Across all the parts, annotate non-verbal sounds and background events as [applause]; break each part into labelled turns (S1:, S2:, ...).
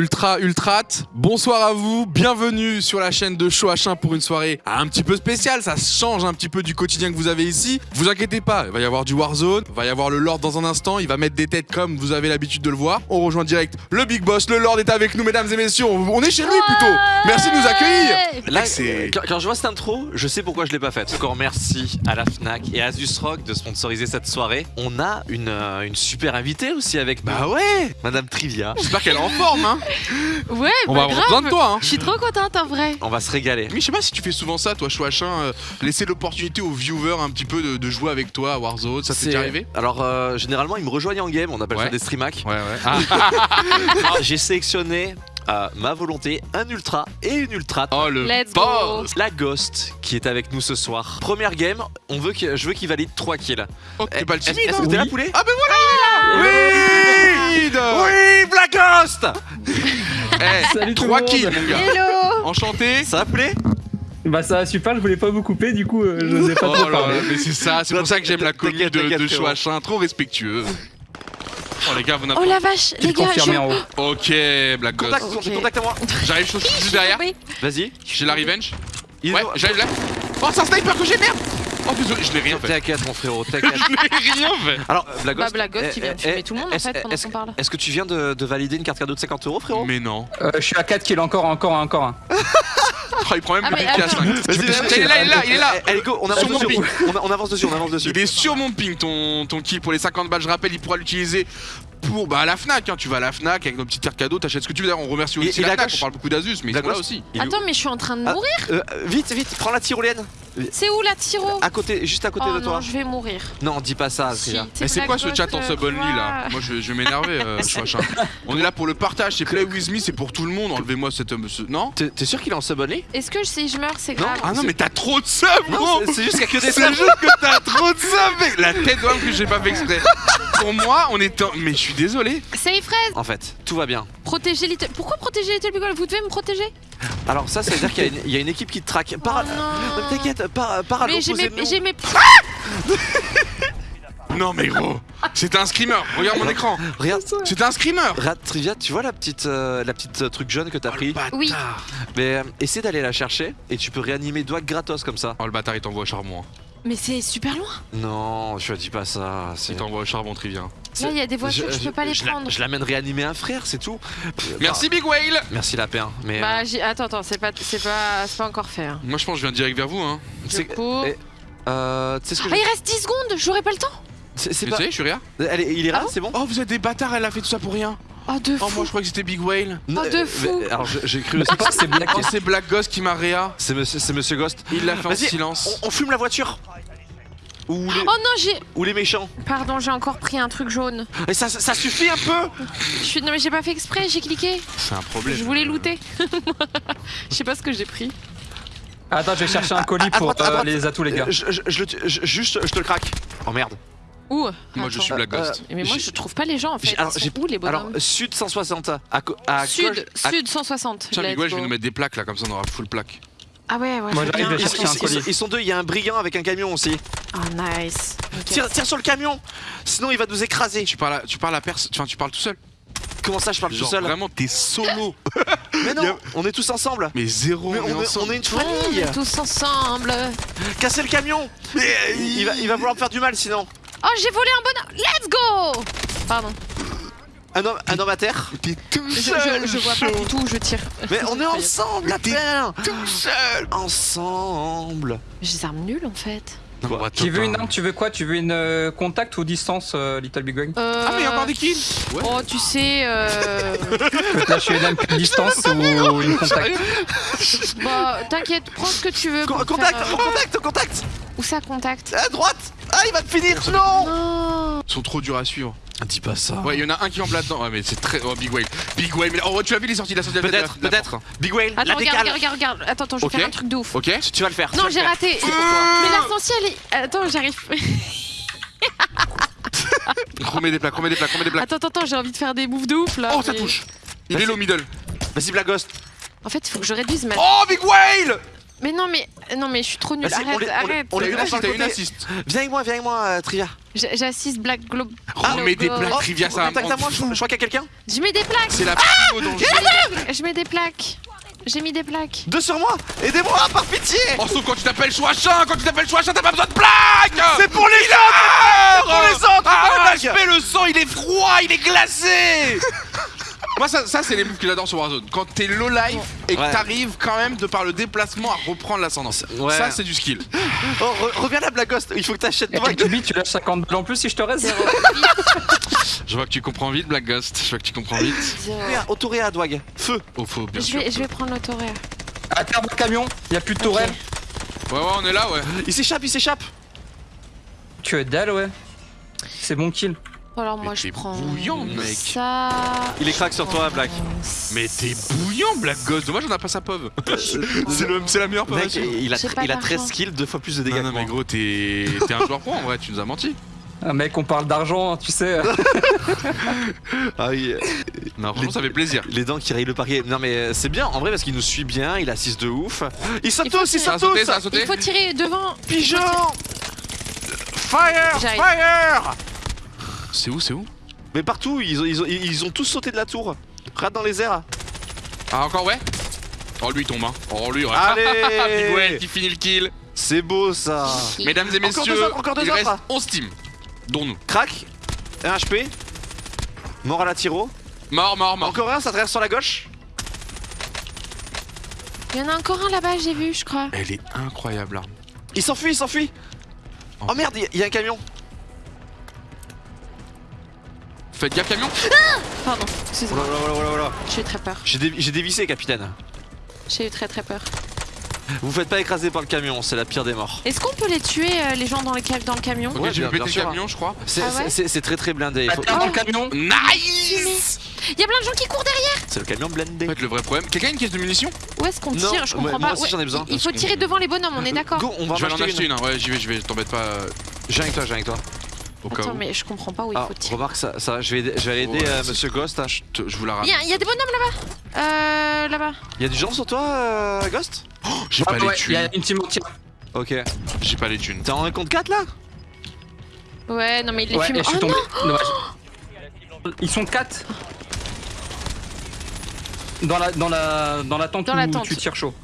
S1: Ultra Ultrat, bonsoir à vous, bienvenue sur la chaîne de Show H1 pour une soirée un petit peu spéciale, ça change un petit peu du quotidien que vous avez ici. Vous inquiétez pas, il va y avoir du Warzone, il va y avoir le Lord dans un instant, il va mettre des têtes comme vous avez l'habitude de le voir. On rejoint direct le Big Boss, le Lord est avec nous mesdames et messieurs, on est chez lui plutôt. Merci de nous accueillir.
S2: Là,
S1: c'est-
S2: quand, quand je vois cette intro, je sais pourquoi je l'ai pas faite. Encore merci à la Fnac et à Asus Rock de sponsoriser cette soirée. On a une, euh, une super invitée aussi avec nous,
S1: Bah ouais,
S2: Madame Trivia.
S1: j'espère qu'elle est en forme hein.
S3: Ouais,
S1: On
S3: bah
S1: va avoir
S3: grave.
S1: besoin de toi hein.
S3: Je suis trop contente en vrai.
S2: On va se régaler.
S1: Mais je sais pas si tu fais souvent ça, toi, H1, euh, laisser l'opportunité aux viewers un petit peu de, de jouer avec toi à Warzone, ça t'est
S2: C'est-
S1: déjà arrivé?
S2: Alors, euh, généralement, ils me rejoignent en game, on appelle
S1: Ouais.
S2: ça des stream hacks.
S1: Ouais, ouais. [laughs] Ah.
S2: Alors, J'ai sélectionné à ma volonté un ultra et une ultra.
S1: Oh le
S3: Let's go.
S2: La Ghost qui est avec nous ce soir. Première game, on veut que, je veux qu'il valide 3 kills.
S1: Oh, t'es pas le
S2: Est-ce
S1: timide
S2: est-ce
S1: hein
S2: que t'es là, poulet
S1: Ah ben voilà Oui
S2: Oui, Black Ghost [laughs]
S1: Eh,
S4: Salut tout le
S1: 3
S4: monde.
S1: kills mon gars
S3: Hello
S1: Enchanté
S2: Ça va, poulet?
S4: Bah ça va super, je voulais pas vous couper, du coup euh, je n'osais pas
S1: Oh
S4: trop
S1: là là,
S4: parler.
S1: mais c'est ça, c'est pour ça que j'aime la commu
S2: T'inquiète,
S1: de, de Show
S2: frérot.
S1: H1, trop respectueux. Oh les gars, vous n'avez
S3: Oh la vache, les
S4: le
S3: gars, je...
S4: en haut.
S1: Ok, Black Ghost.
S2: Contact, contact à moi.
S1: J'arrive je suis juste derrière.
S2: Vas-y.
S1: J'ai la revenge. Ouais, j'arrive là. Oh, c'est un sniper que j'ai, merde Oh désolé, je n'ai rien fait.
S2: T'inquiète, mon frérot, [laughs] t'inquiète.
S1: Je n'ai rien fait.
S2: Alors, Black
S3: Bah
S2: Ghost eh,
S3: qui vient de
S2: eh,
S3: fumer
S2: eh,
S3: tout le monde en
S2: est-ce-
S3: fait pendant qu'on parle.
S2: Est-ce que tu viens de, de valider une carte cadeau de 50 euros, frérot?
S1: Mais non.
S4: Euh, je suis à 4 kills, encore, encore, encore un.
S1: Oh, [laughs] il prend même
S3: Ah,
S1: le piqué à
S3: attends.
S1: 5.
S2: Vas-y, vas-y,
S1: Il est là, il est là, il est là.
S2: Allez, go, on avance
S1: Sur mon
S2: dessus.
S1: ping.
S2: On, on avance dessus, on avance dessus.
S1: Il est sur mon ping ton, ton kill pour les 50 balles. Je rappelle, il pourra l'utiliser pour bah, à la Fnac. hein. Tu vas à la Fnac avec nos petites cartes cadeaux, t'achètes ce que tu veux. D'ailleurs, on remercie aussi la Fnac. On parle beaucoup d'Asus, mais ils sont là aussi.
S3: Attends, mais je suis en train de
S2: Ah.
S3: mourir.
S2: Euh, vite, vite, prends la tyrolienne.
S3: C'est où la tiro
S2: À côté, juste à côté
S3: Oh
S2: de toi.
S3: non, je vais mourir.
S2: Non, dis pas ça,
S3: Si.
S1: Mais c'est quoi ce chat en
S3: euh,
S1: sub only là Moi je, je vais m'énerver, euh. [laughs] On est là pour le partage, c'est play with me, c'est pour tout le monde. Enlevez-moi cet homme. ce- Non
S2: T'es sûr qu'il est en sub only
S3: Est-ce que si je meurs, c'est
S2: Non.
S3: grave
S1: Ah non, mais t'as trop de sub,
S2: Non,
S1: gros
S2: c'est- juste que des
S1: C'est juste que t'as trop de sub, mec La tête d'homme que j'ai pas fait exprès. Pour moi, on est en... Mais je suis désolé.
S3: Safe fraise
S2: En fait, tout va bien.
S3: Protéger Little... Pourquoi protéger Little Big Vous devez me protéger
S2: Alors ça, ça veut dire qu'il y, a une- il y a une équipe qui te traque. Par...
S3: Oh non.
S2: Euh, T'inquiète, par, par à
S3: Mais j'ai mes... [laughs]
S1: Non mais gros, c'était un screamer. Regarde mon écran.
S2: Regarde,
S1: C'était un screamer.
S2: regarde, Trivia, tu vois la petite, euh, la petite euh, truc jaune que t'as
S1: Oh,
S2: pris.
S3: Oui.
S2: Mais euh, essaie d'aller la chercher et tu peux réanimer Doig gratos comme ça.
S1: Oh le bâtard, il t'envoie au charbon. hein.
S3: Mais c'est super loin.
S2: Non, je dis pas ça.
S1: Il t'envoie au charbon, Trivia.
S3: Là, il y a des voitures, je, peux pas les
S2: je la-
S3: prendre.
S2: Je l'amène réanimer un frère, c'est tout.
S1: Merci Big Whale.
S2: Bah, merci Lapin. Mais
S3: Bah,
S2: euh,
S3: j'ai... Attends, attends, c'est pas... C'est pas... C'est pas encore fait. hein.
S1: Moi je pense que je viens direct vers vous. Hein.
S3: Je
S2: c'est-
S3: cours.
S2: eh, euh, ce que
S3: Ah,
S2: je-
S3: il reste 10 secondes, j'aurai pas le temps.
S2: c'est c'est
S1: Tu
S2: pas.
S1: sais, je suis rien.
S2: Elle est- il est
S3: Ah bon
S2: c'est bon.
S1: Oh vous êtes des bâtards, elle a fait tout ça pour rien.
S3: Oh, de
S1: Oh moi
S3: fou.
S1: je crois que c'était Big Whale.
S2: Non,
S3: de
S2: euh,
S3: fou.
S2: mais- Alors je- j'ai cru.
S4: Mais c'est pas, c'est Black.
S1: Oh c'est Black Ghost qui m'a réa.
S2: C'est monsieur, Ghost.
S1: Il l'a fait en silence.
S2: On, on fume la voiture. Ou les,
S3: Oh non, j'ai...
S2: ou les méchants.
S3: Pardon, j'ai encore pris un truc jaune.
S2: Et ça, ça, ça suffit un peu.
S3: Je suis... Non, mais j'ai pas fait exprès, j'ai cliqué.
S1: C'est un problème.
S3: Je voulais looter. [laughs] Je sais pas ce que j'ai pris.
S4: Attends, je vais chercher un colis
S2: à
S4: pour
S2: droite,
S4: euh,
S2: droite.
S4: les atouts, les gars.
S2: Euh, Je, je- je le tu- je- juste, je te le craque. Oh merde.
S3: Où
S1: Moi je suis Black Ghost.
S3: Mais moi, je trouve pas les gens en fait.
S2: alors, j'ai-
S3: où les
S2: Alors,
S3: bonhommes
S2: sud 160. À, à
S3: Sud,
S2: à-
S3: sud 160.
S1: Tiens Whale, je vais nous mettre des plaques là, comme ça on aura full plaque.
S3: Ah ouais, ouais.
S4: Moi, j'arrive de
S2: Ils,
S4: chercher
S2: ils-
S4: un
S2: ils-
S4: colis.
S2: ils sont deux, il y a un brillant avec un camion aussi.
S3: Oh nice.
S2: Tire, tire sur le camion, sinon il va nous écraser.
S1: Tu parles à, tu parles à personne, enfin tu parles tout seul.
S2: Comment ça, je parle
S1: Genre
S2: tout seul?
S1: vraiment t'es solo. [laughs]
S2: Mais
S1: a-
S2: non, on est tous ensemble.
S1: Mais zéro,
S2: Mais
S1: on est
S2: on, est,
S1: ensemble.
S2: on est une
S3: On
S2: famille.
S3: est tous ensemble.
S2: Cassez le camion. Il va, il va vouloir me faire du mal sinon.
S3: Oh, j'ai volé un bonhomme. Let's go. Pardon.
S2: Un homme, un homme à terre.
S1: T'es tout
S3: Je,
S1: seul.
S3: je, je vois pas du tout où je tire.
S2: Mais on est ensemble, la
S1: t'es
S2: paire.
S1: Tout seul.
S2: Ensemble.
S3: J'ai des armes nulles en fait.
S1: Non,
S4: Tu veux une arme, tu veux quoi? Tu veux une euh, contact ou distance, euh, Little Big Wang
S3: Euh...
S1: Ah mais il y a encore des kills. Ouais.
S3: Oh, tu sais. Euh...
S4: Lâcher une arme distance [laughs] ou une contact
S3: bah, t'inquiète, prends ce que tu veux.
S2: Contact,
S3: faire, euh,
S2: contact, contact.
S3: Où ça contact?
S2: À droite. Ah, il va te finir. Non.
S1: Ils sont trop durs à suivre.
S2: Dis pas ça.
S1: Ouais, il y en a un qui en là-dedans. Ouais, mais c'est très. Oh, Big Whale. Big Whale. Mais... Oh, tu as vu les sorties de la sortie de la
S2: Peut-être,
S1: la-
S2: peut-être. Big Whale, la
S3: Attends, regarde,
S2: décale.
S3: regarde, regarde, regarde. Attends, attends, je vais faire un truc de ouf.
S1: Ok
S2: Tu, tu vas le faire.
S3: Non, j'ai raté.
S2: C'est [laughs] pour toi.
S3: Mais l'essentiel est. Attends, j'arrive. [laughs]
S1: Remets des plaques, remets des plaques, remets des plaques.
S3: Attends, attends, attends, j'ai envie de faire des moves de ouf là.
S1: Oh, ça
S3: mais-
S1: touche. Il est low middle.
S2: Vas-y, Black Ghost.
S3: En fait, il faut que je réduise ma.
S1: Oh, Big Whale
S3: Mais non, mais non, mais je suis trop nulle.
S2: Vas-y, on
S3: Arrête,
S2: on
S3: arrête.
S2: on
S1: T'as
S2: les
S1: une une
S2: côté.
S1: assist.
S2: Viens avec moi, viens avec moi, euh, Trivia.
S3: J'assiste Black Globe.
S1: Remets des
S3: Globe.
S1: plaques,
S2: Oh,
S1: Trivia, ça va
S2: à moi, je, je crois qu'il y a quelqu'un.
S3: Je mets des plaques.
S1: C'est la danger.
S3: Je mets des plaques. J'ai mis des plaques.
S2: Deux sur moi Aidez-moi, par pitié
S1: Oh, sauf quand tu t'appelles Chouachin, quand tu t'appelles Chouachin, t'as pas besoin de plaques
S2: C'est pour les autres C'est pour les autres
S1: Ah, le sang, il est froid, il est glacé [laughs] Moi, ça, ça c'est les moves que j'adore sur Warzone. Quand t'es low life et que
S2: Ouais.
S1: t'arrives quand même, de par le déplacement, à reprendre l'ascendance.
S2: Ouais.
S1: Ça, c'est du skill. [laughs]
S2: Oh, re- reviens là, Black Ghost, il faut que t'achètes toi.
S4: tu lâches 50 balles en plus si je te reste. [laughs]
S1: Je vois que tu comprends vite, Black Ghost. Je vois que tu comprends vite.
S2: Autoréa, Dwag. Feu
S1: Oh, faux, bien
S3: Je
S1: sûr.
S3: vais, je vais prendre l'autoréa.
S4: À terre le camion, y a plus de tourelle.
S1: Ouais, ouais, on est là, ouais.
S2: Il s'échappe, il s'échappe
S4: Tu es dalle, ouais. C'est bon kill.
S3: Alors moi je prends
S1: bouillant, mec.
S3: ça.
S2: Il est crack sur toi, Black.
S1: Mais t'es bouillant, Black Ghost. Dommage, on a pas sa pov. [laughs] [laughs] c'est la meilleure pov.
S2: Mec, il a,
S3: J'ai pas
S2: il a
S3: d'argent.
S2: 13 kills, deux fois plus de dégâts
S1: Non, non,
S2: que moi.
S1: mais gros, t'es un joueur pro en vrai, tu nous as menti.
S4: Un mec, on parle d'argent, hein, tu sais. [laughs]
S2: Ah oui,
S1: Non, franchement, ça fait plaisir.
S2: les dents qui rayent le parier. Non mais c'est bien, en vrai, parce qu'il nous suit bien, il assiste de ouf. Il saute tous, il saute tous.
S3: Il faut tirer devant.
S2: Pigeon
S1: Fire. Fire C'est où, c'est où
S2: Mais partout, ils ont, ils, ont, ils ont tous sauté de la tour. Rate dans les airs.
S1: Ah, encore, ouais Oh, lui, il tombe, hein. Oh, lui, ouais.
S2: Allez [laughs]
S1: Big qui finit le kill.
S2: C'est beau ça
S1: Mesdames et
S2: Encore
S1: messieurs,
S2: deux autres, encore deux
S1: il
S2: autres.
S1: reste 11 teams, dont nous.
S2: Crac 1 HP Mort à la tiro
S1: Mort, mort, mort.
S2: Encore un, ça traverse sur la gauche
S3: Il y en a encore un là-bas, j'ai vu, je crois.
S1: Elle est incroyable, l'arme.
S2: Il s'enfuit, il s'enfuit Oh merde, il y a- il y a un camion
S1: Faites gaffe, camion.
S3: Pardon,
S2: Oh là
S3: excusez-moi.
S2: là là là là là.
S3: J'ai eu très peur.
S2: J'ai dé- j'ai dévissé, capitaine.
S3: J'ai eu très très peur.
S2: Vous faites pas écraser par le camion, c'est la pire des morts.
S3: Est-ce qu'on peut les tuer, euh, les gens dans, les ca- dans le camion
S1: Ok,
S2: Ouais,
S1: j'ai pété le
S2: sûr.
S1: camion, je crois.
S2: C'est
S3: Ah ouais
S2: très très blindé. faut-
S4: dans le camion.
S1: Nice
S3: Il y a plein de gens qui courent derrière
S2: C'est le camion blindé.
S1: En fait, le vrai problème. Quelqu'un a une caisse de munitions?
S3: Où est-ce qu'on
S2: Non,
S3: tire? Je
S2: ouais,
S3: comprends
S2: moi
S3: pas.
S2: aussi, j'en ai besoin.
S3: Il faut tirer devant les bonhommes, on est d'accord
S2: Go, on va
S1: Je vais en
S2: acheter une.
S1: une, hein. ouais, j'y vais, j'y vais, t'embête pas euh,
S2: J'ai avec toi, j'ai avec toi.
S1: Au cas
S3: Attends,
S1: où.
S3: mais je comprends pas où il
S2: Ah,
S3: faut tirer.
S2: remarque ça, ça je vais je vais aller aider euh, Monsieur Ghost. hein.
S1: Je, te- je vous la
S3: Il
S1: ramène.
S3: y, a- il y a des bonhommes là-bas Euh, là-bas.
S2: Il y a du gens sur toi, euh, Ghost?
S1: J'ai
S4: Ah
S1: pas
S4: ouais,
S1: les
S4: il y a
S1: thunes.
S4: une team entière.
S2: Ok.
S1: J'ai pas les thunes.
S2: T'es en compte 4 là?
S3: Ouais, non mais il les
S4: Ouais,
S3: fume.
S4: et je suis
S3: Oh
S4: tombé.
S3: non
S4: Dommage. [gasps] Ils sont 4 dans la, dans la, dans la tente
S3: Dans
S4: où
S3: la tente.
S4: tu tires chaud.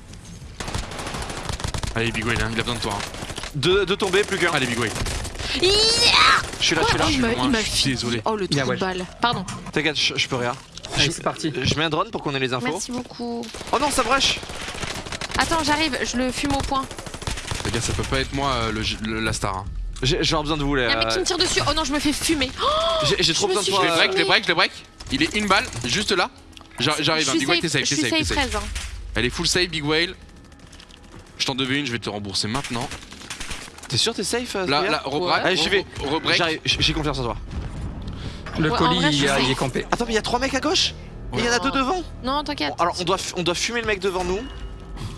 S1: Allez, Big Way, hein, il a besoin de toi. hein.
S2: Deux, deux tombés, plus qu'un.
S1: Allez, Big
S2: Je suis là, je suis là.
S3: Oh,
S1: loin, je suis désolé.
S3: Oh le trou de balle. Pardon.
S2: T'inquiète, je, je peux rien.
S4: Allez, c'est parti.
S2: Je mets un drone pour qu'on ait les infos.
S3: Merci beaucoup.
S2: Oh non, ça brush
S3: Attends, j'arrive, je le fume au point.
S1: Les gars, ça peut pas être moi euh, le, le- la star. hein.
S2: J'ai besoin de vous les.
S3: Il y a un mec qui me
S2: euh,
S3: tire dessus. Oh non, je me fais fumer. Oh,
S2: J'ai trop besoin de
S3: suis
S1: Je
S2: toi.
S1: les
S2: euh,
S1: break, les break, les break. Il est une balle, juste là. J'arrive, hein.
S3: suis
S1: Big Way, t'es safe,
S3: je
S1: t'es
S3: suis
S1: safe, t'es
S3: safe
S1: safe.
S3: 13. hein.
S1: Elle est full safe, Big Whale. Je t'en devais une, je vais te rembourser maintenant.
S2: T'es sûr t'es safe euh,
S1: Là, là, rebreak.
S2: Allez, j'y vais.
S1: Rebreak.
S2: J'ai confiance en toi.
S4: Le
S3: Ouais, en
S4: colis,
S3: vrai, je
S4: il, est campé.
S2: Attends, mais il y a trois mecs à gauche? Et il y en a deux devant?
S3: Non, t'inquiète.
S2: Alors on doit, f- on doit fumer le mec devant nous.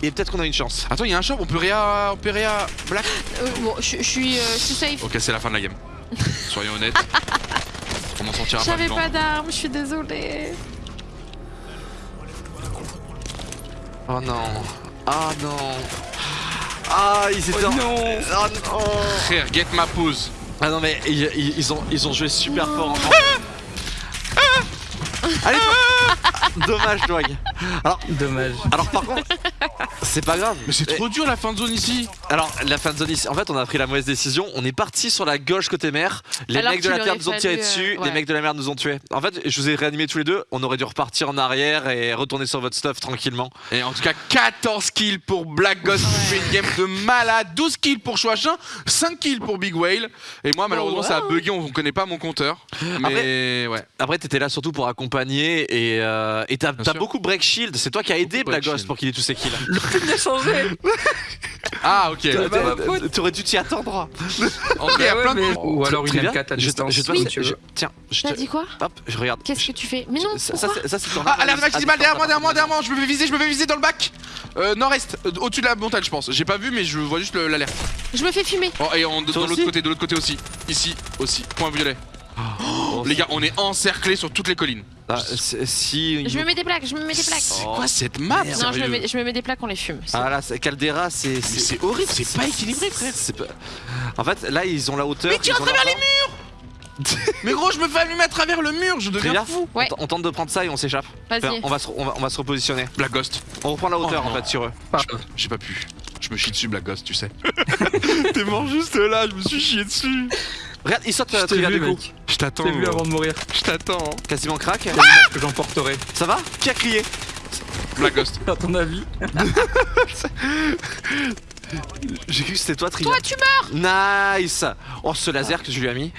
S2: Et peut-être qu'on a une chance.
S1: Attends, il y a un shop, on peut réa. On peut réa. Black?
S3: Euh, bon, je je suis euh, je suis safe.
S1: Ok, c'est la fin de la game. [laughs] Soyons honnêtes. On en sortira pas
S3: J'avais
S1: vivant.
S3: pas d'armes, je suis désolée.
S2: Oh non. Ah non. Ah, ils étaient. en-
S4: non
S2: Ah non.
S1: Frère, get ma pause.
S2: Ah non, mais ils, ont, ils ont joué super fort. en- Allez, dommage, Dwag. Alors,
S4: Dommage.
S2: alors par contre, c'est pas grave.
S1: Mais c'est trop dur la fin de zone ici.
S2: Alors, la fin de zone ici, en fait, on a pris la mauvaise décision. On est parti sur la gauche côté mer. Les
S3: Alors
S2: mecs de la terre nous ont tiré
S3: euh,
S2: dessus. Les
S3: ouais.
S2: mecs de la mer nous ont tués. En fait, je vous ai réanimés tous les deux. On aurait dû repartir en arrière et retourner sur votre stuff tranquillement.
S1: Et en tout cas, 14 kills pour Black Ghost qui fait une game de malade. 12 kills pour Chouachin, 5 kills pour Big Whale. Et moi, malheureusement, ça a bugué, on connaît pas mon compteur. Mais ouais.
S2: Après, t'étais là surtout pour accompagner et euh, t'as beaucoup break shield. C'est toi qui as aidé
S1: shield.
S2: pour qu'il ait tous ses kills. [laughs]
S4: Il a changé [laughs]
S1: Ah, ok.
S2: T'aurais-
S4: bah,
S2: t'aurais- dû t'y attendre.
S1: En tout cas, il y a
S4: Ouais,
S1: plein de-
S4: mais- Ou alors une
S2: Très bien.
S4: M4 à distance.
S2: je te-
S3: Oui.
S2: si tu veux.
S4: Je-
S2: Tiens, je
S3: T'as dit quoi
S2: Hop, je regarde.
S3: Qu'est-ce que tu fais Mais non,
S2: Ça, c'est- ça, c'est ton
S1: Ah,
S2: arme
S1: alerte maximale, derrière moi, derrière moi, derrière moi. Je me fais viser, je me fais viser dans le bac. Euh, nord-est, euh, au-dessus de la montagne, je pense. J'ai pas vu, mais je vois juste le- l'alerte.
S3: Je me fais fumer.
S1: Oh, et de, l'autre côté, de l'autre côté aussi. Ici aussi. Point violet.
S2: Oh,
S1: Les gars, on est encerclés sur toutes les collines.
S2: Ah, si.
S3: Je me mets des plaques, je me mets des plaques.
S1: C'est
S2: Oh.
S1: quoi cette map
S3: Non, je me, mets, je me mets des plaques, on les fume.
S2: Ah là, c'est- Caldera, c'est
S1: Mais C'est horrible, c'est pas équilibré, frère.
S2: pas- En fait, là, ils ont la hauteur.
S1: Mais vas
S2: ont
S1: travers les Mais gros, je me fais allumer à travers le mur, je deviens fou.
S3: Ouais.
S2: On, on tente de prendre ça et on s'échappe. Enfin, on, va se, on, va, on va se repositionner.
S1: Black Ghost.
S2: On reprend la hauteur
S1: Oh,
S2: en fait sur eux.
S1: J'ai pas pu. Je me chie dessus, Black Ghost, tu sais. [laughs] T'es mort juste là, je me suis chié dessus.
S2: Regarde, il saute
S4: Je
S2: euh, coup.
S4: mec.
S1: Je t'attends.
S4: Vu avant de mourir.
S1: Je t'attends.
S2: Quasiment crack.
S4: Que j'emporterai.
S2: Ça va Qui a crié
S1: Black Ghost. [laughs]
S4: À ton avis [laughs]
S2: J'ai cru que c'était toi Trivia.
S3: Toi, tu meurs
S2: Nice Oh ce laser que je lui ai mis.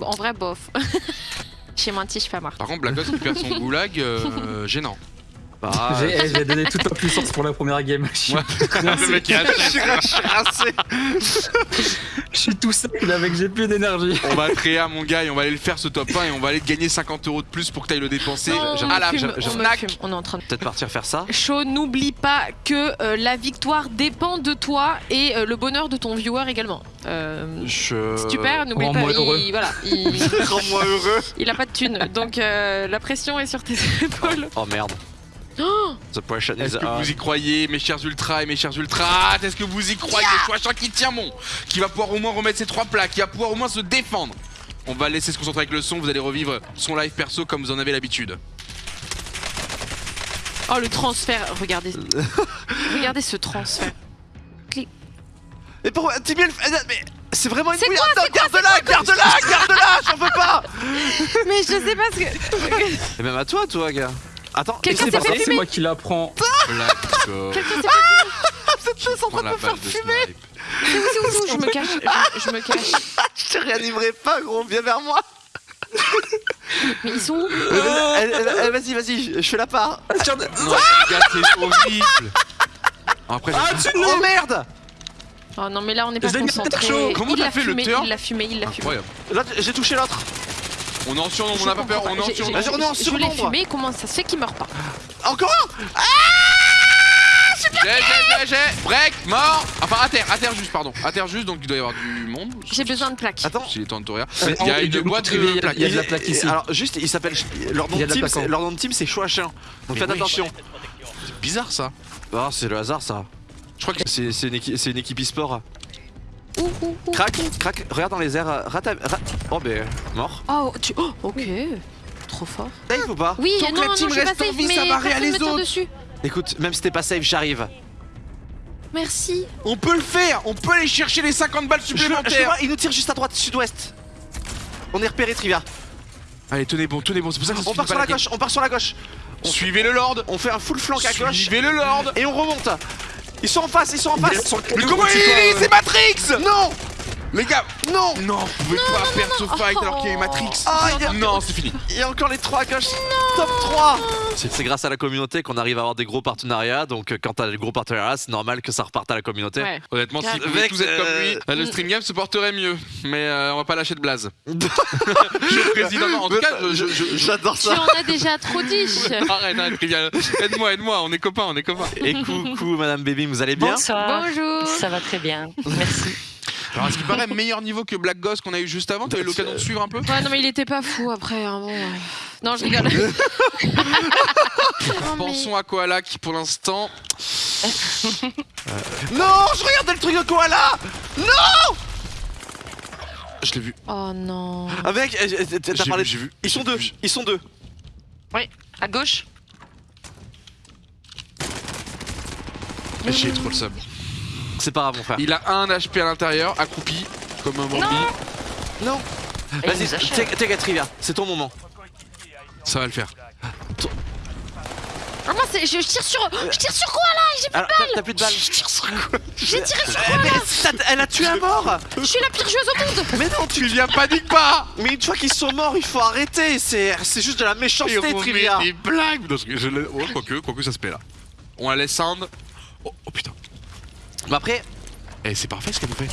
S3: En vrai, bof. [laughs] J'ai menti, je suis pas morte.
S1: Par contre, Black Ghost qui perd son goulag, euh, gênant.
S2: Bah, [laughs]
S4: J'ai donné toute ma puissance pour la première game. Je suis, [laughs] tout sec là avec j'ai plus d'énergie.
S1: On va créer à mon gars et on va aller le faire ce top 1 et on va aller te gagner 50 euros de plus pour que t'ailles le dépenser
S3: Non, on fume, on fume. Est en train de...
S2: Peut-être partir faire ça.
S3: Chaud, n'oublie pas que euh, la victoire dépend de toi et euh, le bonheur de ton viewer également. Euh,
S2: Je.
S3: si tu perds, n'oublie pas, il, voilà, [laughs] il,
S2: Rends-moi heureux.
S3: il a pas de thune. Donc euh, la pression est sur tes épaules.
S2: Oh merde. [gasps] The pressure is
S1: Est-ce que vous y croyez, mes chers ultras et mes chers ultras? Est-ce que vous y croyez Chouachin qui tient bon, qui va pouvoir au moins remettre ses trois plaques, qui va pouvoir au moins se défendre? On va laisser se concentrer avec le son, vous allez revivre son live perso comme vous en avez l'habitude.
S3: Oh le transfert, regardez. [laughs] regardez ce transfert.
S2: Mais pourquoi Tibi, mais c'est vraiment une
S3: quoi,
S2: Attends, garde-la, garde-la, garde-la, j'en veux pas. [laughs]
S3: Mais je sais pas ce que. [laughs]
S2: Et même à toi, toi, gars. Attends,
S3: Quelqu'un
S2: c'est
S3: s'est fait.
S4: C'est moi qui la prends. [laughs]
S3: Quelqu'un s'est fait
S2: Cette chose en train de
S1: la
S2: me faire fumer.
S3: C'est où, c'est où, c'est où Je me cache, je, je me cache. [laughs]
S2: Je te réanimerai pas, gros. Viens vers moi. [laughs]
S3: Mais ils sont où
S2: Euh, Vas-y, vas-y, je fais la part.
S1: Non, les gars, c'est horrible. Après, j'ai-
S2: Oh merde
S3: Oh non, mais là on n'est pas concentré.
S1: Comment
S3: il
S1: t'as
S3: l'a
S1: fait le
S3: Il l'a fumé, il l'a fumé.
S2: Là, j'ai touché l'autre.
S1: On est en surnombre, on n'a pas peur, on est en surnombre.
S2: Vas-y, on est en
S3: Je comment ça se fait qu'il meurt pas
S2: Encore un
S1: J'ai, j'ai, j'ai, j'ai Break, mort Enfin, à terre, à terre juste, pardon. À terre juste, donc il doit y avoir du monde.
S3: J'ai besoin de plaques.
S2: Attends.
S1: S'il est en Toria. Il y a une boîte
S4: il
S1: de
S4: a-
S1: plaques.
S4: il y a de la plaque ici.
S2: Alors, juste, il s'appelle. Leur nom
S4: Il
S2: de
S4: a
S2: team, c'est- Chouachin. Donc faites attention.
S1: C'est bizarre ça.
S2: Ah, c'est le hasard, ça.
S1: Je crois que
S2: C'est c'est une, équipe- c'est une équipe e-sport.
S3: Ouh.
S2: Crac, crac, regarde dans les airs. euh, Rata, ra- Oh, ben, mort.
S3: Oh, tu... oh, ok. Trop fort.
S2: Safe ou pas?
S3: Oui,
S1: Tant que
S3: non,
S1: la
S3: non,
S1: team
S3: pas
S1: reste en
S3: safe,
S1: vie,
S3: mais
S1: ça va
S3: personne
S1: les autres.
S3: dessus.
S2: Écoute, même si t'es pas safe, j'arrive.
S3: Merci.
S1: On peut le faire On peut aller chercher les 50 balles
S2: Je je
S1: supplémentaires
S2: vois, il nous tire juste à droite, sud-ouest. On est repéré, Trivia.
S1: Allez, tenez bon, tenez bon, c'est pour ça que ça
S2: On part sur la gauche, on part sur la gauche.
S1: Suivez le Lord
S2: On fait un full flank à gauche
S1: Suivez le Lord
S2: et on remonte. Ils sont en face, ils sont en face.
S1: Mais comment il est C'est Matrix?
S2: Non
S1: Les gars
S2: Non
S1: Non, vous pouvez pas perdre ce fight alors qu'il y a eu Matrix
S2: Ah, il y a-
S1: Non, c'est fini
S2: Il y a encore les trois à gauche. Top 3 C'est grâce à la communauté qu'on arrive à avoir des gros partenariats. Donc, euh, quand t'as des gros partenariats, c'est normal que ça reparte à la communauté.
S3: Ouais.
S1: Honnêtement, si vous tous être comme lui,
S2: euh,
S1: euh, le stream game se porterait mieux. Mais euh, on va pas lâcher de blaze. [laughs] je suis président. Non, en tout cas,
S2: J'adore
S3: Tu
S2: ça.
S3: en as déjà trop dit. [laughs]
S1: Arrête, arrête, Trivial. Aide-moi, aide-moi, on est copains, on est copains.
S2: Et coucou, Madame Baby, vous allez bien
S5: Bonsoir.
S3: Bonjour.
S5: Ça va très bien. Merci.
S1: Alors, à ce qui paraît, meilleur niveau que Black Ghost qu'on a eu juste avant, t'as eu l'occasion de suivre un peu
S3: Ouais, non, mais il était pas fou après. hein, bon, ouais. Non, je rigole. Non, mais- [laughs]
S1: Pensons à Koala qui, pour l'instant,
S2: Non, je regardais le truc de koala
S1: je l'ai vu.
S3: Oh non.
S2: Ah mec, euh, euh, t'as
S1: J'ai
S2: parlé
S1: vu, j'ai vu.
S2: Ils sont deux, ils sont deux.
S5: À gauche
S1: Mais j'ai trop le sub.
S2: C'est pas grave, mon frère.
S1: Il a un HP à l'intérieur, accroupi, comme un Bambi.
S2: Non Vas-y,
S5: nous achève.
S2: take take a trivia, c'est ton moment.
S1: Ça va le faire.
S3: Ah, moi, c'est- je, je tire sur. Je tire sur quoi là? J'ai
S2: Alors, t'as- t'as plus de balles.
S3: j'ai tiré sur
S2: mais [laughs] ça- elle a tué à mort
S3: Je suis la pire joueuse au monde
S2: Mais non, tu
S1: viens panique pas
S2: Mais une fois qu'ils sont morts, il faut arrêter. C'est c'est juste de la
S1: Et
S2: méchanceté, trivia.
S1: des blagues je- oh, quoique, quoique ça se paie là. On la laisse sound. Oh, oh, putain.
S2: Mais après,
S1: Eh, c'est parfait ce qu'elle nous fait.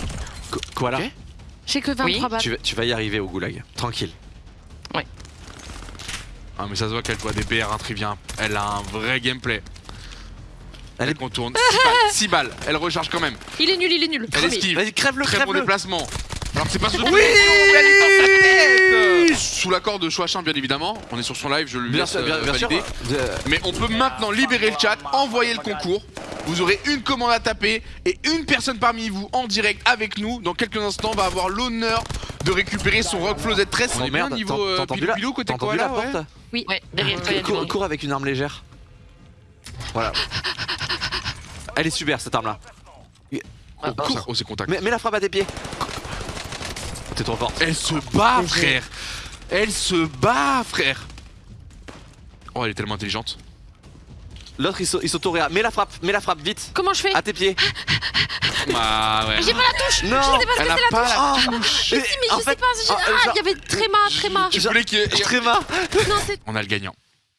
S2: koala,
S1: Ok.
S3: J'ai que 23
S5: Oui,
S3: balles.
S2: tu, vas- tu vas y arriver au goulag. Tranquille.
S1: Ah, mais ça se voit qu'elle voit des BR un trivien. Elle a un vrai gameplay. Elle, contourne 6 balles, 6 balles. Elle recharge quand même.
S3: Il est nul, il est nul.
S1: Elle
S3: mais-
S1: esquive.
S2: Vas-y, crève-le,
S1: Très bon
S2: crève-le.
S1: déplacement. Alors que c'est pas dans sa tête Sous l'accord de Chouachin, bien évidemment. On est sur son live, je le
S2: Bien
S1: laisse
S2: bien,
S1: euh,
S2: bien
S1: valider. Mais on peut maintenant libérer le chat, envoyer le concours. Vous aurez une commande à taper et une personne parmi vous en direct avec nous. Dans quelques instants, va avoir l'honneur de récupérer son Rockflow Z13. On est bien niveau euh, pilou côté koala,
S2: la
S1: ouais.
S2: porte
S5: Ouais, derrière toi, il y a du
S2: cours,
S5: monde.
S2: cours avec une arme légère. Voilà. Elle est super cette arme là.
S1: Oh, oh, c'est contact.
S2: Mets, mets la frappe à tes pieds. T'es trop fort.
S1: Elle se bat, frère Elle se bat, frère Oh, elle est tellement intelligente.
S2: L'autre il, sau- il s'auto-réa. Mets la frappe, mets la frappe vite.
S3: Comment je fais
S2: À tes pieds.
S1: Bah ouais.
S3: J'ai pas la touche
S2: Non.
S3: Je sais pas ce
S1: Elle
S3: que
S1: a
S3: c'est la
S1: pas
S3: touche
S1: la
S2: Oh,
S3: Si, mais
S2: en
S3: je
S2: fait-
S3: sais pas, j'ai-
S2: ah,
S3: ah,
S2: genre-
S3: il y avait tréma, tréma
S1: Tu voulais qu'il y ait-
S2: Tréma.
S3: Non, c'est...
S1: On a le gagnant.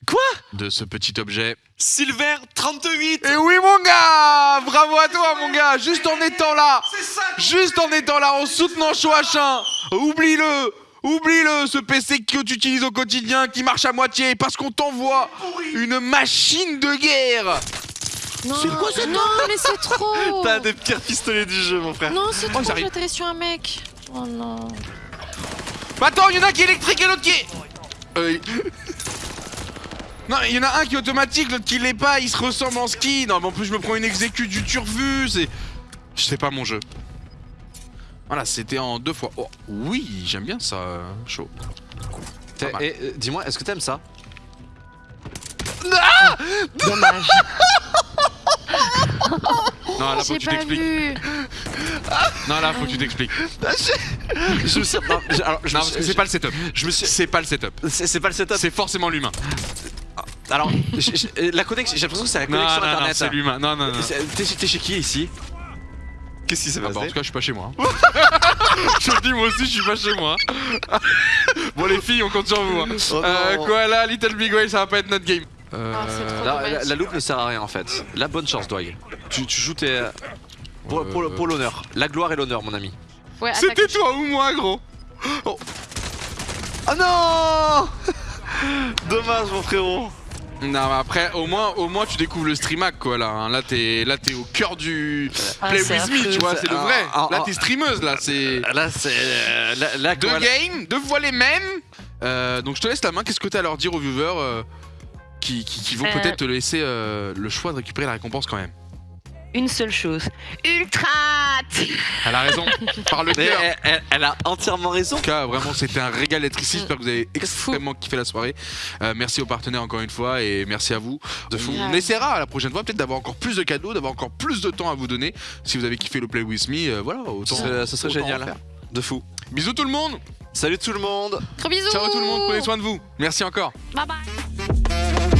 S2: Quoi?
S1: De ce petit objet.
S2: Silver 38.
S1: Et oui mon gars Bravo à toi mon gars. Juste en étant là Juste en étant là, en soutenant Chouachin. Oublie-le Oublie-le, ce PC que tu utilises au quotidien, qui marche à moitié, parce qu'on t'envoie une machine de guerre.
S3: Non,
S1: C'est quoi ce
S3: Non, mais c'est trop. [laughs]
S2: T'as des pires pistolets du jeu mon frère.
S3: Non, c'est
S1: Oh,
S3: trop, atterri sur un mec. Oh non.
S1: Bah Attends, il y en a un qui est électrique et l'autre qui est... Euh... Non, il y en a un qui est automatique, l'autre qui l'est pas, il se ressemble en ski. Non, mais en plus, je me prends une exécute du turvu, c'est... Je sais pas mon jeu. Voilà, c'était en deux fois. Oh, oui, j'aime bien ça, chaud.
S2: Et euh, dis-moi, est-ce que t'aimes ça?
S5: Dommage.
S1: Non, là, faut
S3: J'ai
S1: que tu t'expliques. Non, là, faut que tu t'expliques. [laughs]
S2: Je me suis- non, je- alors, je
S1: Non,
S2: me
S1: parce
S2: suis-
S1: que c'est pas le setup.
S2: Je me suis.
S1: C'est pas le setup.
S2: C'est pas le setup.
S1: C'est forcément l'humain.
S2: Alors, j'ai- j'ai- la connexion. J'ai l'impression que c'est la
S1: Non,
S2: connexion
S1: non, non,
S2: internet.
S1: c'est l'humain. Non, non, non.
S2: T'es chez- qui ici? Qu'est-ce qui s'est
S1: bah, en
S2: passé
S1: tout cas, je suis pas chez moi. [laughs] je le dis, moi aussi, je suis pas chez moi. [laughs] bon, les filles, on compte sur vous. hein.
S2: Oh
S1: Euh,
S2: non.
S1: quoi là, Little Big Way, ça va pas être notre game. Euh,
S3: Ah, c'est trop
S2: La, la- la loupe ne sert à rien en fait. La bonne chance, Dwag. Tu, tu joues tes. Pour, pour le-
S1: Euh,
S2: pour l'honneur. La gloire et l'honneur, mon ami.
S3: Ouais,
S1: C'était toi ou moi, gros?
S2: Ah non [laughs] Dommage, mon frérot.
S1: Non, mais après, au moins, au moins, tu découvres le streamac, quoi, là. hein. Là, t'es, là, t'es au cœur du
S5: Ah,
S1: Play With Me, tu vois, c'est le vrai.
S2: ah,
S1: Là,
S2: ah.
S1: t'es streameuse, là, c'est...
S2: Là, c'est. euh,
S1: Deux games, deux fois les mêmes. Euh, donc, je te laisse la main. Qu'est-ce que t'as à leur dire aux viewers euh, qui, qui- qui vont
S5: Euh.
S1: peut-être te laisser euh, le choix de récupérer la récompense quand même?
S5: Une seule chose. Ultra
S1: Elle a raison, par le cœur.
S2: elle, elle- elle a entièrement raison.
S1: En tout cas, vraiment, c'était un régal d'être ici. J'espère que vous avez
S3: fou.
S1: extrêmement kiffé la soirée. Euh, merci aux partenaires encore une fois et merci à vous.
S2: De fou.
S1: On essaiera à la prochaine fois peut-être d'avoir encore plus de cadeaux, d'avoir encore plus de temps à vous donner. Si vous avez kiffé le Play With Me, euh, voilà, autant.
S2: Ce serait,
S1: autant
S2: génial. De fou.
S1: Bisous tout le monde.
S2: Salut tout le monde.
S3: Gros bisous
S1: Ciao tout le monde. Prenez soin de vous. Merci encore.
S3: Bye bye